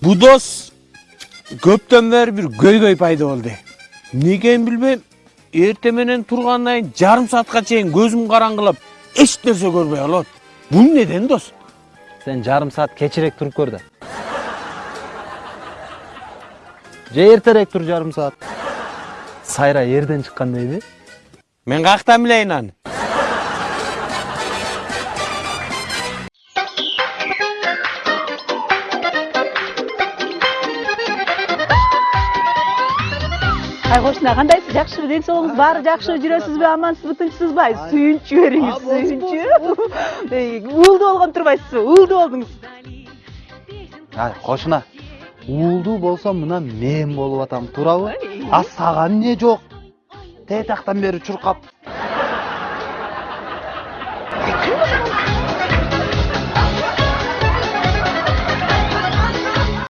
бу дос көптөн бери бир көйгөй пайда болду эмне экенин билбейм эртең менен тургандан кийин жарым саатка чейин көзүм караңгылап эч нерсе көрбөй калат бул неден дос сен жарым саат кечирээк туруп көр да же эртерээк тур жарым саат сайра эрден чыккан дейби мен каяктан билейин аны ай кошуна кандайсыз жакшыбы ден соолугуңуз баары жакшыбы жүрөсүзбү амансызбы тынчсызбы ай сүйүнчү бериңиз сүйүнчү Эй, уулдуу болгон турбайсызбы уулдуу болдуңуз ай кошуна уулдуу болсом мына мен болуп атам туурабы а сага эмне жок тетияктан бери чуркап